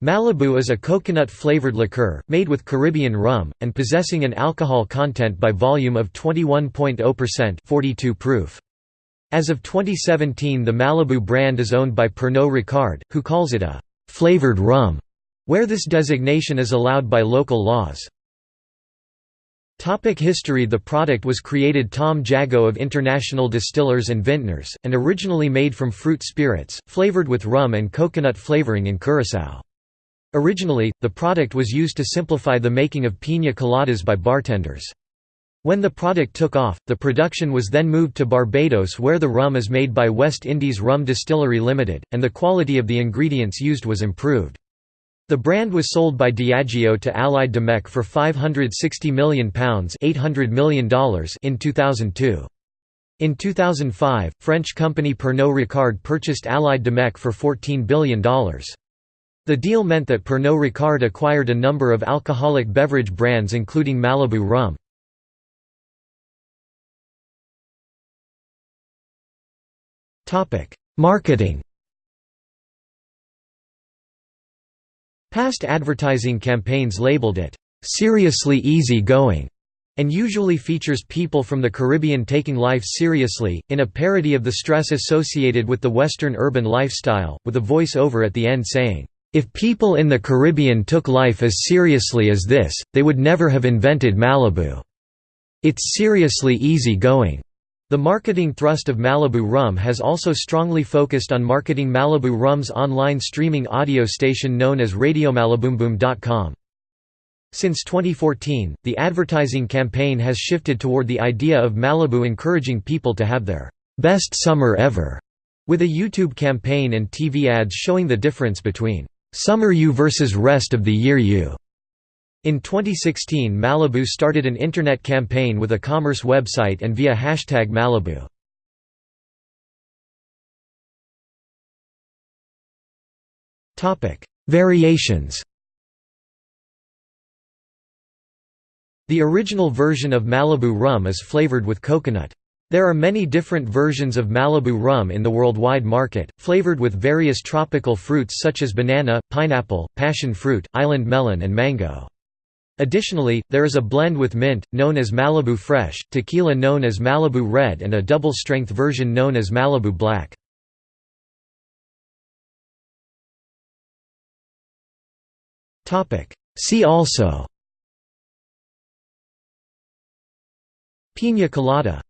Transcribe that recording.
Malibu is a coconut-flavored liqueur, made with Caribbean rum, and possessing an alcohol content by volume of 21.0% 42 proof. As of 2017 the Malibu brand is owned by Pernod Ricard, who calls it a «flavored rum», where this designation is allowed by local laws. Topic history The product was created Tom Jago of International Distillers and Vintners, and originally made from fruit spirits, flavored with rum and coconut flavoring in Curaçao. Originally, the product was used to simplify the making of piña coladas by bartenders. When the product took off, the production was then moved to Barbados where the rum is made by West Indies Rum Distillery Limited, and the quality of the ingredients used was improved. The brand was sold by Diageo to Allied Domecq for £560 million, $800 million in 2002. In 2005, French company Pernod Ricard purchased Allied Domecq for $14 billion. The deal meant that Pernod Ricard acquired a number of alcoholic beverage brands including Malibu rum. Marketing Past advertising campaigns labeled it, "...seriously easy going", and usually features people from the Caribbean taking life seriously, in a parody of the stress associated with the Western urban lifestyle, with a voice-over at the end saying, if people in the Caribbean took life as seriously as this, they would never have invented Malibu. It's seriously easy going. The marketing thrust of Malibu Rum has also strongly focused on marketing Malibu Rum's online streaming audio station known as RadioMaliboomBoom.com. Since 2014, the advertising campaign has shifted toward the idea of Malibu encouraging people to have their best summer ever, with a YouTube campaign and TV ads showing the difference between Summer U versus Rest of the Year U. In 2016 Malibu started an internet campaign with a commerce website and via hashtag Malibu. Variations The original version of Malibu rum is flavored with coconut. There are many different versions of Malibu rum in the worldwide market, flavored with various tropical fruits such as banana, pineapple, passion fruit, island melon and mango. Additionally, there is a blend with mint, known as Malibu Fresh, tequila known as Malibu Red and a double-strength version known as Malibu Black. See also Piña colada